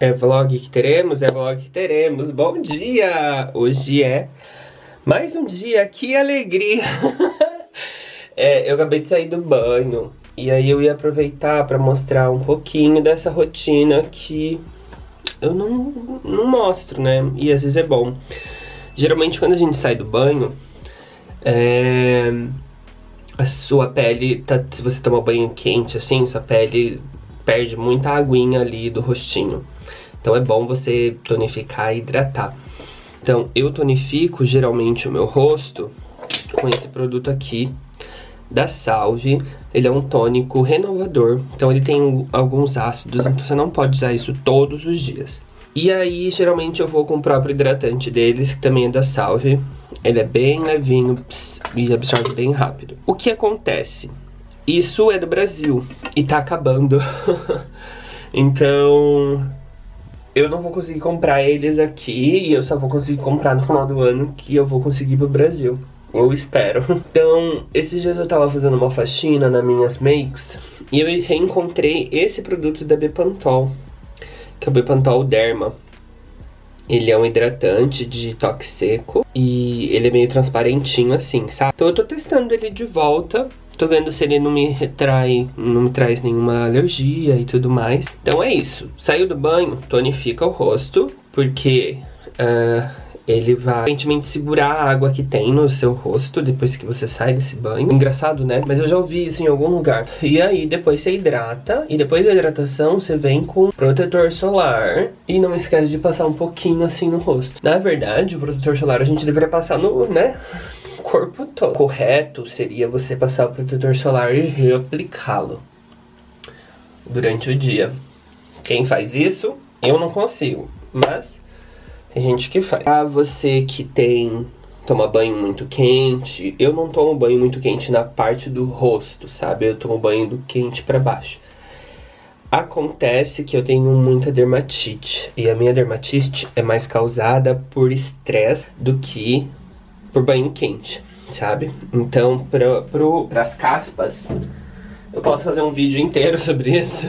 É vlog que teremos? É vlog que teremos. Bom dia! Hoje é mais um dia, que alegria! é, eu acabei de sair do banho e aí eu ia aproveitar pra mostrar um pouquinho dessa rotina que eu não, não mostro, né? E às vezes é bom. Geralmente quando a gente sai do banho, é, a sua pele, tá, se você tomar banho quente assim, sua pele perde muita aguinha ali do rostinho. Então é bom você tonificar e hidratar. Então eu tonifico geralmente o meu rosto com esse produto aqui da Salve. Ele é um tônico renovador, então ele tem alguns ácidos, então você não pode usar isso todos os dias. E aí, geralmente eu vou com o próprio hidratante deles, que também é da Salve. Ele é bem levinho e absorve bem rápido. O que acontece? Isso é do Brasil e tá acabando. então, eu não vou conseguir comprar eles aqui e eu só vou conseguir comprar no final do ano que eu vou conseguir pro Brasil. Eu espero. Então, esses dias eu tava fazendo uma faxina nas minhas makes e eu reencontrei esse produto da Bepantol, que é o Bepantol Derma. Ele é um hidratante de toque seco e ele é meio transparentinho assim, sabe? Então eu tô testando ele de volta Tô vendo se ele não me retrai, não me traz nenhuma alergia e tudo mais. Então é isso. Saiu do banho, tonifica o rosto, porque uh, ele vai aparentemente segurar a água que tem no seu rosto depois que você sai desse banho. Engraçado, né? Mas eu já ouvi isso em algum lugar. E aí depois você hidrata e depois da hidratação você vem com protetor solar e não esquece de passar um pouquinho assim no rosto. Na verdade, o protetor solar a gente deveria passar no, né? Corpo todo. Correto seria você passar o protetor solar e reaplicá-lo durante o dia. Quem faz isso, eu não consigo, mas tem gente que faz. Ah, você que tem toma banho muito quente, eu não tomo banho muito quente na parte do rosto, sabe? Eu tomo banho do quente para baixo. Acontece que eu tenho muita dermatite e a minha dermatite é mais causada por estresse do que por banho quente, sabe? Então, para pro, as caspas, eu posso fazer um vídeo inteiro sobre isso.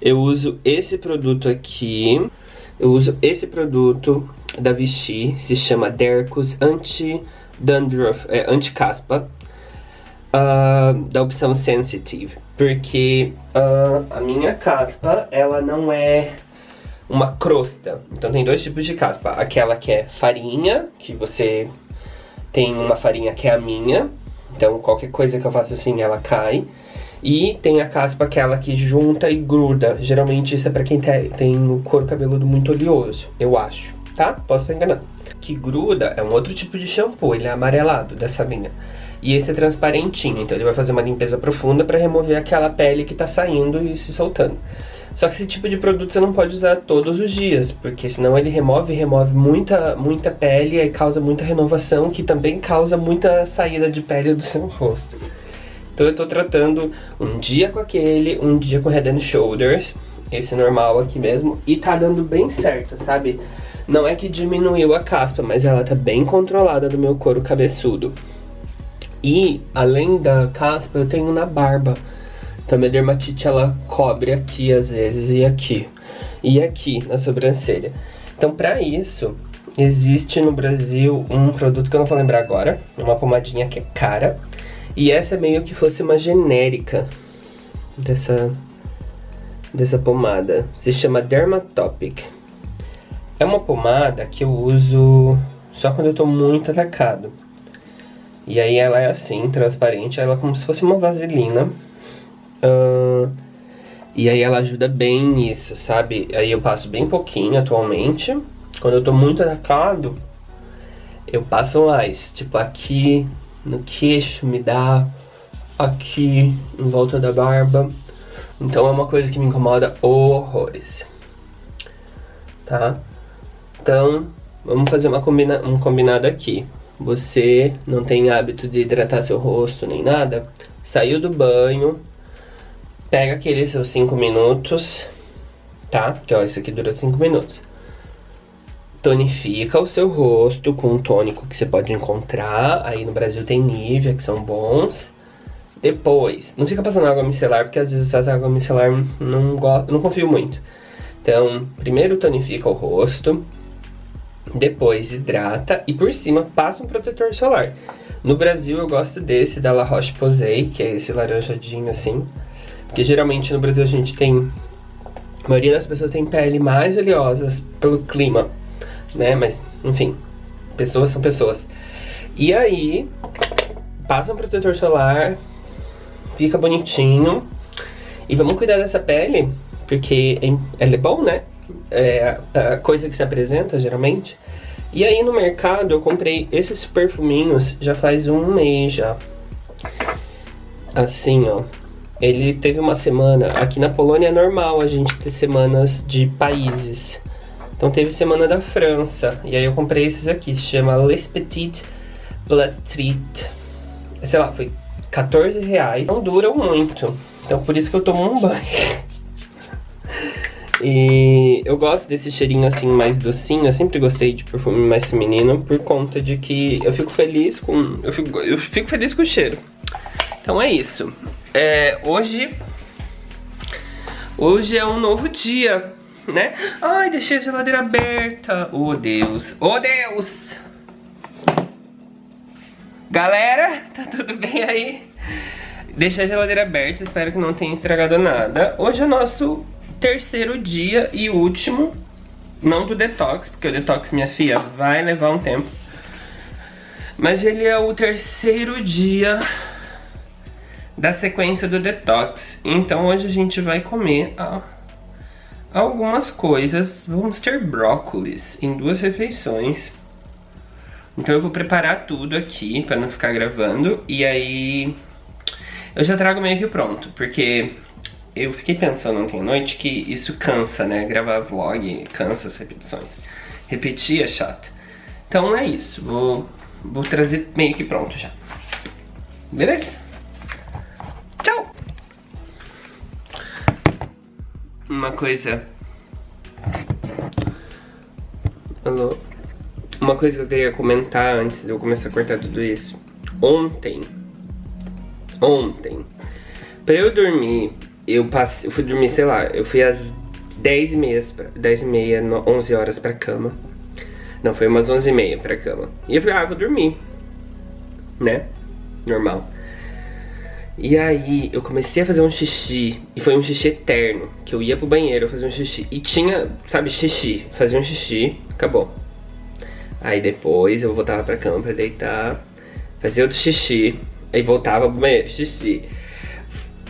Eu uso esse produto aqui, eu uso esse produto da Vichy, se chama Dercos Anti-Dandruff, é, Anti-Caspa, uh, da opção Sensitive. Porque uh, a minha caspa, ela não é uma crosta. Então tem dois tipos de caspa. Aquela que é farinha, que você tem uma farinha que é a minha, então qualquer coisa que eu faça assim ela cai. E tem a caspa aquela que junta e gruda. Geralmente isso é pra quem tem o couro cabeludo muito oleoso, eu acho, tá? Posso estar enganando. Que gruda é um outro tipo de shampoo, ele é amarelado dessa linha. E esse é transparentinho, então ele vai fazer uma limpeza profunda pra remover aquela pele que tá saindo e se soltando. Só que esse tipo de produto você não pode usar todos os dias, porque senão ele remove, remove muita, muita pele e causa muita renovação, que também causa muita saída de pele do seu rosto. Então eu tô tratando um dia com aquele, um dia com Head and Shoulders, esse normal aqui mesmo, e tá dando bem certo, sabe? Não é que diminuiu a caspa, mas ela tá bem controlada do meu couro cabeçudo. E, além da caspa, eu tenho na barba. Então a dermatite ela cobre aqui às vezes e aqui. E aqui na sobrancelha. Então para isso, existe no Brasil um produto que eu não vou lembrar agora. Uma pomadinha que é cara. E essa é meio que fosse uma genérica dessa, dessa pomada. Se chama Dermatopic. É uma pomada que eu uso só quando eu tô muito atacado. E aí ela é assim, transparente, ela é como se fosse uma vaselina Uh, e aí ela ajuda bem nisso, sabe? Aí eu passo bem pouquinho atualmente. Quando eu tô muito atacado, eu passo mais. Tipo, aqui no queixo me dá, aqui em volta da barba. Então é uma coisa que me incomoda horrores. Tá? Então, vamos fazer uma combina um combinado aqui. Você não tem hábito de hidratar seu rosto nem nada. Saiu do banho, Pega aqueles seus 5 minutos, tá? Que ó, isso aqui dura 5 minutos. Tonifica o seu rosto com um tônico que você pode encontrar. Aí no Brasil tem Nivea, que são bons. Depois, não fica passando água micelar, porque às vezes essa água micelar não, gosto, não confio muito. Então, primeiro tonifica o rosto, depois hidrata e por cima passa um protetor solar. No Brasil eu gosto desse da La Roche-Posay, que é esse laranjadinho assim. Porque geralmente no Brasil a gente tem... A maioria das pessoas tem pele mais oleosas pelo clima, né? Mas, enfim, pessoas são pessoas. E aí, passa um protetor solar, fica bonitinho. E vamos cuidar dessa pele, porque ela é bom, né? É a coisa que se apresenta, geralmente. E aí no mercado eu comprei esses perfuminhos já faz um mês já. Assim, ó. Ele teve uma semana... Aqui na Polônia é normal a gente ter semanas de países. Então teve semana da França. E aí eu comprei esses aqui. Se chama Les Petites Platrit. Sei lá, foi 14 reais. Não duram muito. Então por isso que eu tomo um banho. E eu gosto desse cheirinho assim mais docinho, eu sempre gostei de perfume mais feminino por conta de que eu fico feliz com eu fico, eu fico feliz com o cheiro. Então é isso. É, hoje hoje é um novo dia, né? Ai, deixei a geladeira aberta. Oh, Deus. Oh, Deus. Galera, tá tudo bem aí? Deixei a geladeira aberta, espero que não tenha estragado nada. Hoje é nosso terceiro dia e último, não do detox, porque o detox, minha filha, vai levar um tempo. Mas ele é o terceiro dia da sequência do detox. Então hoje a gente vai comer algumas coisas. Vamos ter brócolis em duas refeições. Então eu vou preparar tudo aqui para não ficar gravando. E aí eu já trago meio que pronto, porque eu fiquei pensando ontem à noite que isso cansa, né? Gravar vlog cansa as repetições. Repetir é chato. Então é isso, vou, vou trazer meio que pronto já. Beleza? Uma coisa... Alô? Uma coisa que eu queria comentar antes de eu começar a cortar tudo isso. Ontem, ontem, pra eu dormir eu passei, eu fui dormir, sei lá, eu fui às 10 e meia, 10 e meia, 11 horas pra cama. Não, foi umas 11 e meia pra cama. E eu falei, ah, vou dormir. Né? Normal. E aí, eu comecei a fazer um xixi, e foi um xixi eterno, que eu ia pro banheiro fazer um xixi, e tinha, sabe, xixi, fazia um xixi, acabou. Aí depois eu voltava pra cama pra deitar, fazia outro xixi, aí voltava pro banheiro, xixi.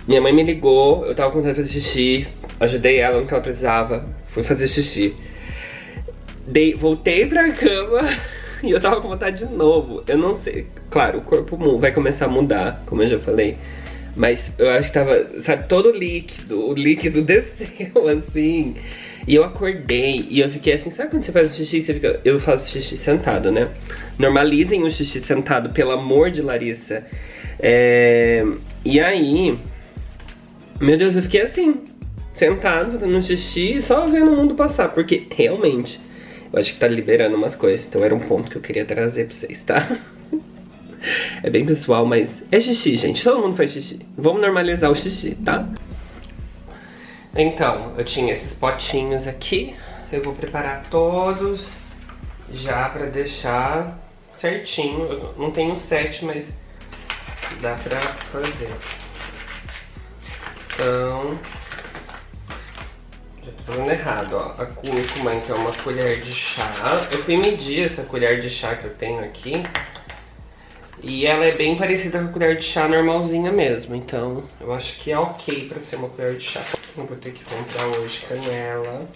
Minha mãe me ligou, eu tava com vontade de fazer xixi, ajudei ela no que ela precisava, fui fazer xixi. Dei, voltei pra cama e eu tava com vontade de novo. Eu não sei, claro, o corpo vai começar a mudar, como eu já falei. Mas eu acho que tava, sabe, todo líquido, o líquido desceu assim. E eu acordei e eu fiquei assim, sabe quando você faz o xixi, você fica... Eu faço xixi sentado, né? Normalizem o xixi sentado, pelo amor de Larissa. É... E aí, meu Deus, eu fiquei assim, sentado, fazendo xixi, só vendo o mundo passar, porque realmente, eu acho que tá liberando umas coisas, então era um ponto que eu queria trazer pra vocês, tá? É bem pessoal, mas é xixi, gente, todo mundo faz xixi. Vamos normalizar o xixi, tá? Então, eu tinha esses potinhos aqui, eu vou preparar todos já pra deixar certinho. Eu não tenho sete, mas dá pra fazer. Então, fazendo errado, ó. A cúrcuma, então, uma colher de chá. Eu fui medir essa colher de chá que eu tenho aqui. E ela é bem parecida com a colher de chá normalzinha mesmo. Então, eu acho que é ok pra ser uma colher de chá. Eu vou ter que comprar hoje canela.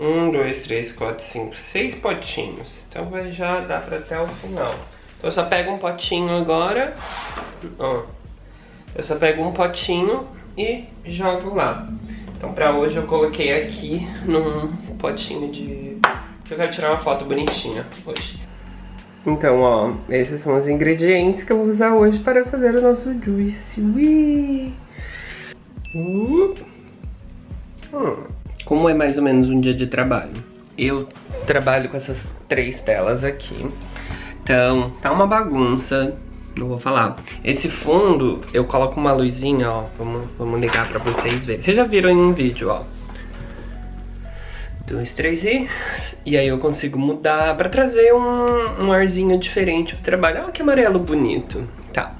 Um, dois, três, quatro, cinco, seis potinhos. Então vai já dar pra até o final. Então eu só pego um potinho agora. Ó. Eu só pego um potinho e jogo lá. Então pra hoje eu coloquei aqui num potinho de... Eu quero tirar uma foto bonitinha hoje. Então, ó, esses são os ingredientes que eu vou usar hoje para fazer o nosso juice. Ui! Uh. Hum como é mais ou menos um dia de trabalho? Eu trabalho com essas três telas aqui. Então, tá uma bagunça, não vou falar. Esse fundo, eu coloco uma luzinha, ó. Vamos, vamos ligar pra vocês verem. Vocês já viram em um vídeo, ó. Dois, três e... E aí eu consigo mudar pra trazer um, um arzinho diferente pro trabalho. Olha que amarelo bonito. Tá.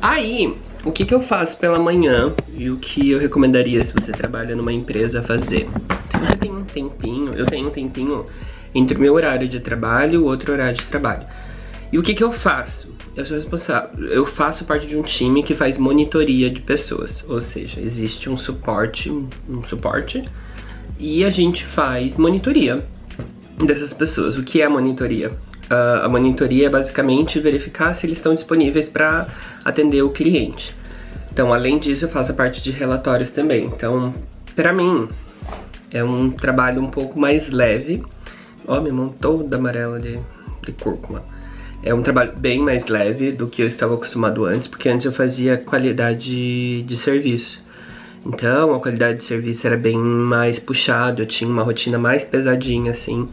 Aí, o que, que eu faço pela manhã e o que eu recomendaria se você trabalha numa empresa fazer? Se você tem um tempinho, eu tenho um tempinho entre o meu horário de trabalho e o outro horário de trabalho. E o que, que eu faço? Eu sou responsável, eu faço parte de um time que faz monitoria de pessoas, ou seja, existe um suporte, um suporte, e a gente faz monitoria dessas pessoas. O que é a monitoria? Uh, a monitoria é basicamente verificar se eles estão disponíveis para atender o cliente. Então, além disso, eu faço a parte de relatórios também. Então, para mim, é um trabalho um pouco mais leve. Ó, minha mão toda amarela de, de cúrcuma. É um trabalho bem mais leve do que eu estava acostumado antes, porque antes eu fazia qualidade de serviço. Então, a qualidade de serviço era bem mais puxado, eu tinha uma rotina mais pesadinha, assim,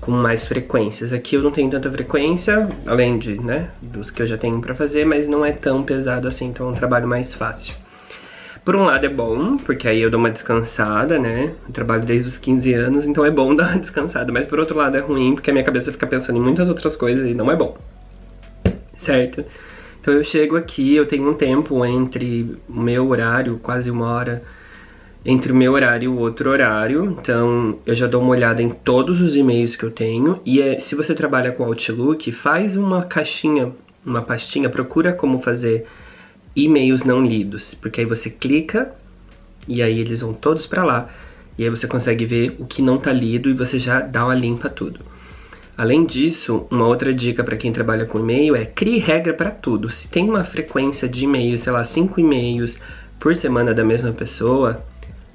com mais frequências. Aqui eu não tenho tanta frequência, além de, né, dos que eu já tenho pra fazer, mas não é tão pesado assim, então é um trabalho mais fácil. Por um lado é bom, porque aí eu dou uma descansada, né? Eu trabalho desde os 15 anos, então é bom dar uma descansada. Mas por outro lado é ruim, porque a minha cabeça fica pensando em muitas outras coisas e não é bom. Certo? Então eu chego aqui, eu tenho um tempo entre o meu horário, quase uma hora, entre o meu horário e o outro horário, então eu já dou uma olhada em todos os e-mails que eu tenho, e é, se você trabalha com Outlook, faz uma caixinha, uma pastinha, procura como fazer e-mails não lidos, porque aí você clica e aí eles vão todos para lá, e aí você consegue ver o que não tá lido e você já dá uma limpa tudo. Além disso, uma outra dica para quem trabalha com e-mail é crie regra para tudo. Se tem uma frequência de e-mails, sei lá, 5 e-mails por semana da mesma pessoa,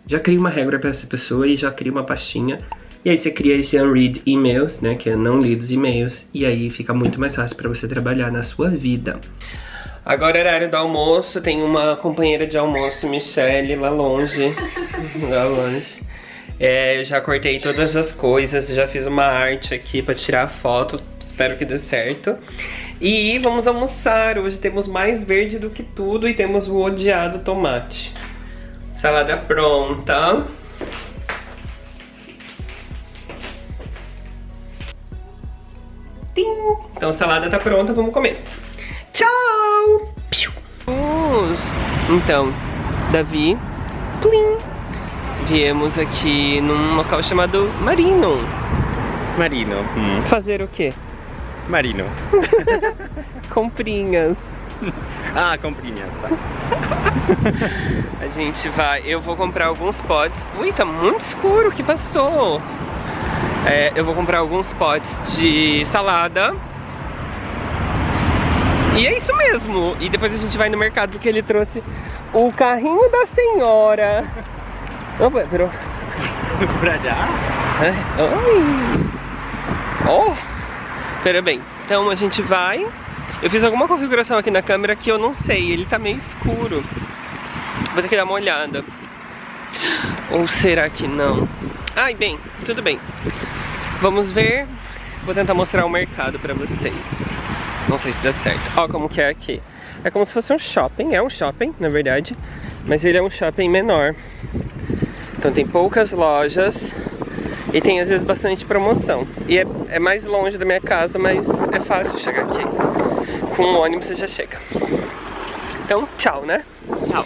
já cria uma regra para essa pessoa e já cria uma pastinha. E aí você cria esse unread emails, né, que é não lidos e-mails, e aí fica muito mais fácil para você trabalhar na sua vida. Agora é horário do almoço, tem uma companheira de almoço, Michelle, lá longe. lá longe. É, eu já cortei todas as coisas, já fiz uma arte aqui pra tirar foto, espero que dê certo. E vamos almoçar, hoje temos mais verde do que tudo e temos o odiado tomate. Salada pronta. Tim. Então a salada tá pronta, vamos comer. Tchau! Então, Davi, plim, viemos aqui num local chamado Marino. Marino. Hum. Fazer o quê? Marino. Comprinhas. ah, comprinhas, tá. A gente vai... Eu vou comprar alguns potes. Ui, tá muito escuro, o que passou? É, eu vou comprar alguns potes de salada. E é isso mesmo. E depois a gente vai no mercado porque ele trouxe o carrinho da senhora. Opa, pero... pra já? É. Oi. Oh. Pera bem. Então a gente vai eu fiz alguma configuração aqui na câmera que eu não sei, ele tá meio escuro. Vou ter que dar uma olhada. Ou será que não? Ai, bem, tudo bem. Vamos ver. Vou tentar mostrar o mercado pra vocês. Não sei se dá certo. Ó como que é aqui. É como se fosse um shopping, é um shopping, na verdade. Mas ele é um shopping menor. Então tem poucas lojas e tem às vezes bastante promoção. E é, é mais longe da minha casa, mas é fácil chegar aqui com o ônibus você já chega. Então, tchau, né? Tchau.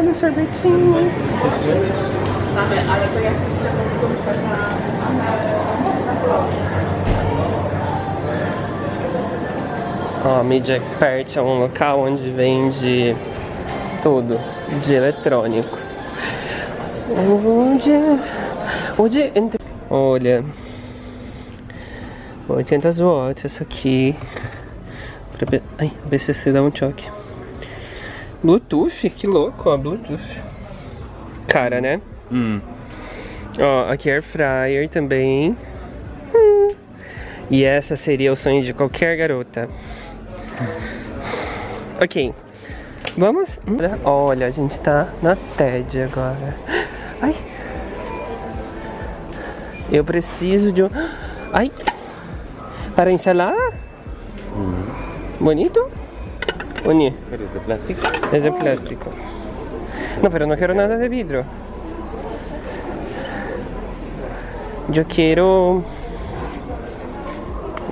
Olha sorvetinhos. Ó, Media Expert é um local onde vende tudo de eletrônico. Onde... Onde... Olha... 80 watts essa aqui pra... Ai, o BCC dá um choque Bluetooth, que louco, ó, Bluetooth Cara, né? Hum. Ó, aqui Air Fryer também hum. E essa seria o sonho de qualquer garota Ok Vamos? Olha, a gente tá na TED agora Ai Eu preciso de um... Ai para encelar? Uhum. ¿Bonito? ¿O ni? ¿Pero es de plástico? Es de plástico. No, pero no quiero nada de vidrio. Yo quiero...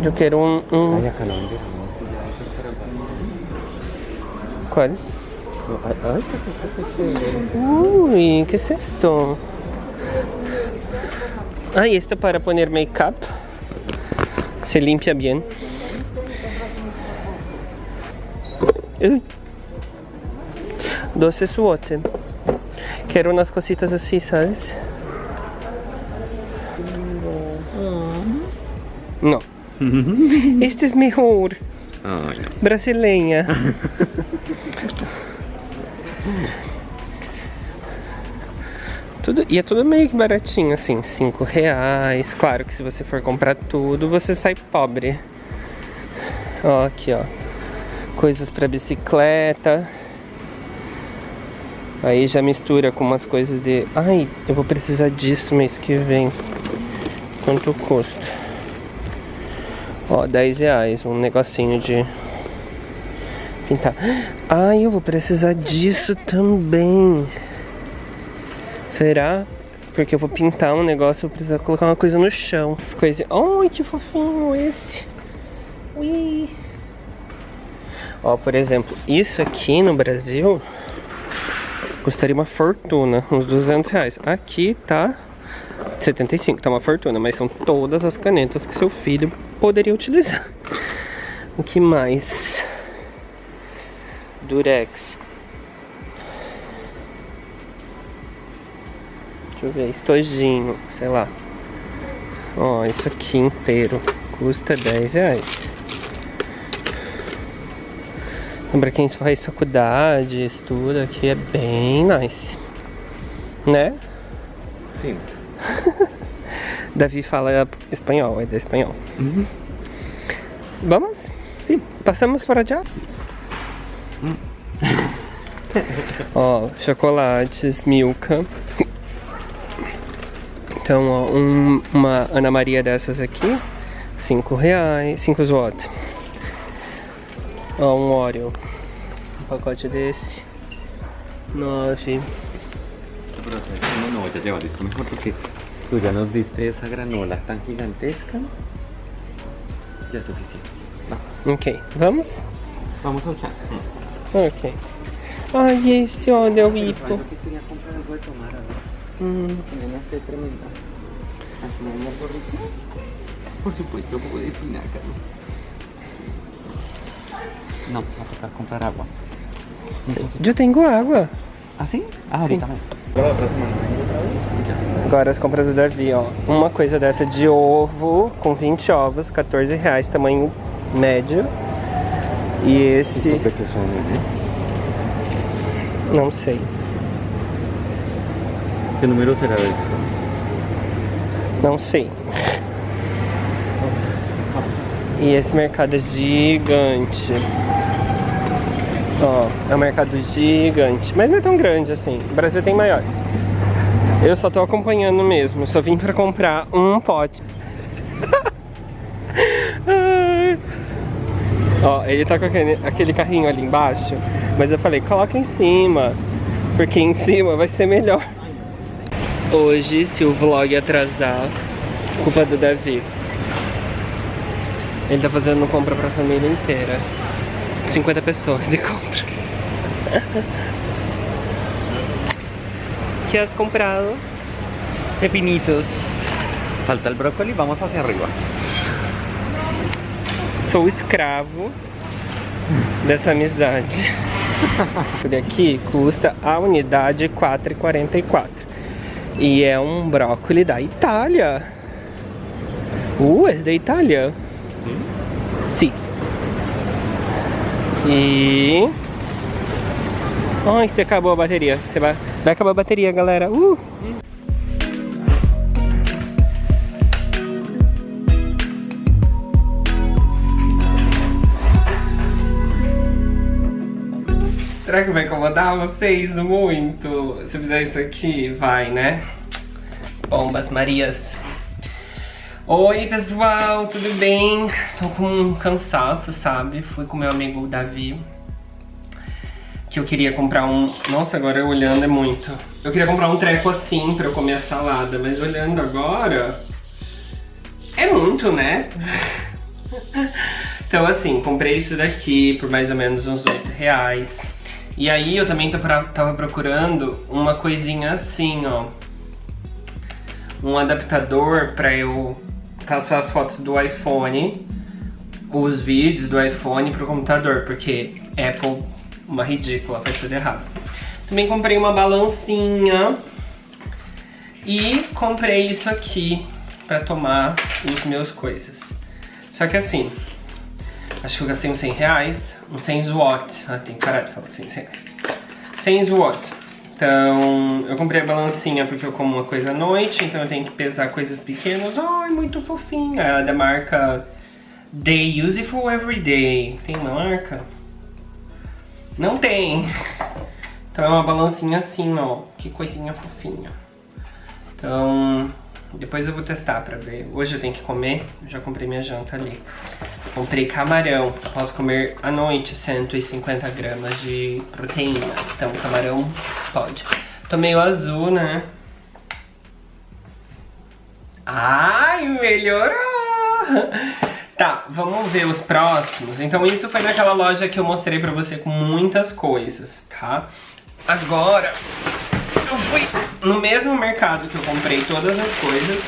Yo quiero un... un- ¿Cuál? Uy, ¿qué es esto? Ay, esto para poner make-up. Se limpia bien. Uy. 12 suote. Quiero unas cositas así, ¿sabes? No. Este es mejor. Ay, no. Brasileña. Tudo, e é tudo meio que baratinho, assim, 5 reais. Claro que se você for comprar tudo, você sai pobre. Ó, aqui, ó. Coisas pra bicicleta. Aí já mistura com umas coisas de... Ai, eu vou precisar disso mês que vem. Quanto custa? Ó, 10 reais, um negocinho de pintar. Ai, eu vou precisar disso também. Será? Porque eu vou pintar um negócio, eu vou precisar colocar uma coisa no chão. Coisa... Ai, que fofinho esse. Ui. Ó, por exemplo, isso aqui no Brasil custaria uma fortuna, uns 200 reais. Aqui tá 75, tá uma fortuna, mas são todas as canetas que seu filho poderia utilizar. O que mais? Durex. Deixa eu ver, estojinho, sei lá. Ó, isso aqui inteiro custa 10 reais. Pra quem faz faculdade, estuda, aqui é bem nice. Né? Sim. Davi fala espanhol, é de espanhol. Uhum. Vamos? Sim. Passamos por allá? ó, chocolates, Milka. Então, ó, um- uma Ana Maria dessas aqui, 5 reais, 5 zloty. Ó, um Oreo. Um pacote desse, 9. Pero ¿sabes qué? no, no voy a llevar esto mejor porque tú ya nos diste esa granola tan gigantesca. Ya es suficiente. No, Ok, vamos? vamos a echar. Ok. Ai, esse, olha, o hipo. Yo que quería comprar algo de tomar ahora. Hum. Tengo una sed tremenda. ¿Aquí no hay algo rico? Por supuesto, un poco de espinaca. No, va a tocar comprar agua. Eu tenho água. ¿Ah, sí? Ah, Sí. ahorita me. La Agora as compras do Davi, ó. Uma coisa dessa de ovo, com 20 ovos, 14 reais, tamanho médio. E esse, que son, ¿eh? não sei. ¿Qué número será esto? Não sei. E esse mercado é gigante. Ó, é um mercado gigante. Mas não é tão grande assim. O Brasil tem maiores. Eu só tô acompanhando mesmo. Só vim pra comprar um pote. Ó, ele tá com aquele, aquele carrinho ali embaixo. Mas eu falei, coloca em cima. Porque em cima vai ser melhor. Hoje, se o vlog atrasar, culpa do Davi. Ele tá fazendo compra pra família inteira. 50 pessoas de compra. ¿Qué has comprado? Pepinitos. Falta el brócoli, vamos hacia arriba. Sou escravo dessa amizade. Por aqui custa a unidade 4,44. E é um brócoli da Itália. Uh, é da Itália? Sim. E... Ai, se acabou a bateria. Você vai... vai acabar a bateria, galera. Uh! Será que vai incomodar vocês muito? Se eu fizer isso aqui, vai, né? Bombas Marias. Oi pessoal, tudo bem? Tô com um cansaço, sabe? Fui com meu amigo Davi Que eu queria comprar um... Nossa, agora olhando é muito. Eu queria comprar um treco assim pra eu comer a salada Mas olhando agora É muito, né? então assim, comprei isso daqui por mais ou menos uns 8 reais. E aí eu também tava procurando uma coisinha assim, ó. Um adaptador para eu passar as fotos do iPhone, os vídeos do iPhone pro computador, porque Apple, uma ridícula, faz tudo errado. Também comprei uma balancinha e comprei isso aqui para tomar os meus coisas. Só que assim, acho que eu gastei uns 100 reais, uns 100 watt. Ah, tem parar de falar assim, 100 reais. 100 watt. Então, eu comprei a balancinha porque eu como uma coisa à noite, então eu tenho que pesar coisas pequenas. Ai, muito fofinha. Ela é da marca Day Useful Everyday. Tem uma marca? Não tem. Então é uma balancinha assim, ó. Que coisinha fofinha. Então, depois eu vou testar pra ver. Hoje eu tenho que comer, já comprei minha janta ali. Comprei camarão, posso comer à noite 150 gramas de proteína. Então camarão pode. Tô meio azul, né? Ai, melhorou! Tá, vamos ver os próximos. Então isso foi naquela loja que eu mostrei pra você com muitas coisas, tá? Agora, eu fui no mesmo mercado que eu comprei todas as coisas,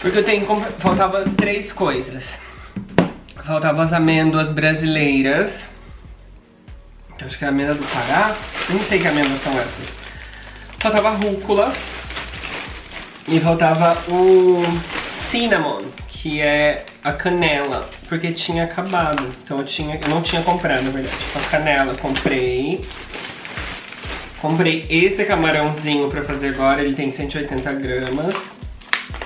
porque eu tenho faltava três coisas. Faltavam as amêndoas brasileiras. Acho que é a amêndoa do Pará. Nem sei que amêndoas são essas. Faltava rúcula. E faltava o cinnamon, que é a canela, porque tinha acabado. Então eu, tinha, eu não tinha comprado, na verdade. Então, a canela comprei. Comprei esse camarãozinho pra fazer agora, ele tem 180 gramas,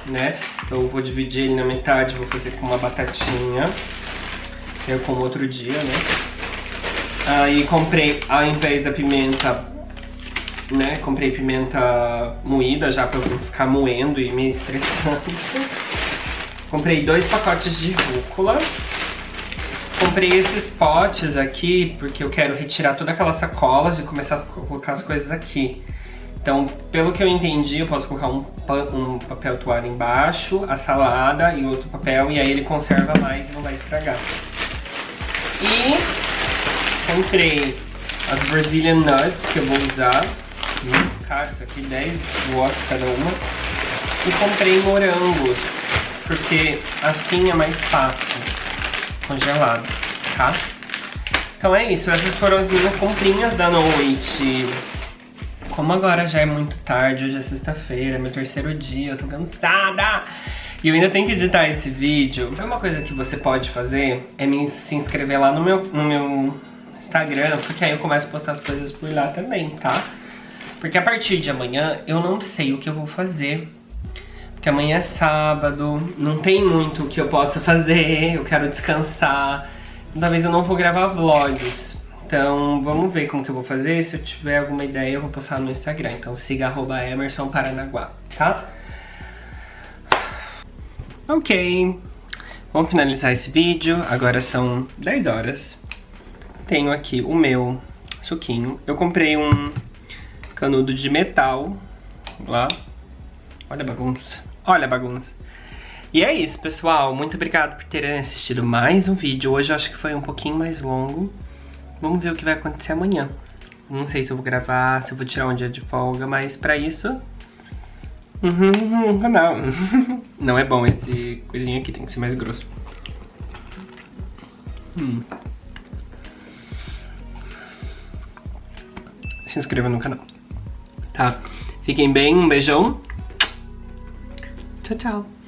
né? Então eu vou dividir ele na metade, vou fazer com uma batatinha. Eu como outro dia, né? Aí comprei, ao invés da pimenta, né? Comprei pimenta moída já pra não ficar moendo e me estressando. Comprei dois pacotes de rúcula. Comprei esses potes aqui porque eu quero retirar todas aquelas sacolas e começar a colocar as coisas aqui. Então, pelo que eu entendi, eu posso colocar um, um papel toalha embaixo, a salada e outro papel, e aí ele conserva mais e não vai estragar. E comprei as Brazilian Nuts que eu vou usar. Hum, caro, isso aqui 10 watts cada uma. E comprei morangos, porque assim é mais fácil congelado, tá? Então é isso, essas foram as minhas comprinhas da noite. Como agora já é muito tarde, hoje é sexta-feira, meu terceiro dia, eu tô cansada. E eu ainda tenho que editar esse vídeo. Uma coisa que você pode fazer é me, se inscrever lá no meu, no meu Instagram, porque aí eu começo a postar as coisas por lá também, tá? Porque a partir de amanhã eu não sei o que eu vou fazer. Porque amanhã é sábado, não tem muito que eu possa fazer, eu quero descansar. Talvez eu não vou gravar vlogs. Então vamos ver como que eu vou fazer. Se eu tiver alguma ideia eu vou postar no Instagram. Então siga arroba Emerson Paranaguá, tá? Ok, vamos finalizar esse vídeo, agora são 10 horas. Tenho aqui o meu suquinho. Eu comprei um canudo de metal lá. Olha a bagunça, olha a bagunça. E é isso, pessoal. Muito obrigado por terem assistido mais um vídeo. Hoje eu acho que foi um pouquinho mais longo. Vamos ver o que vai acontecer amanhã. Não sei se eu vou gravar, se eu vou tirar um dia de folga, mas pra isso Uhum, não. Não é bom esse coisinho aqui, tem que ser mais grosso. Hum. Se inscreva no canal. Tá? Fiquem bem, um beijão. Tchau, tchau.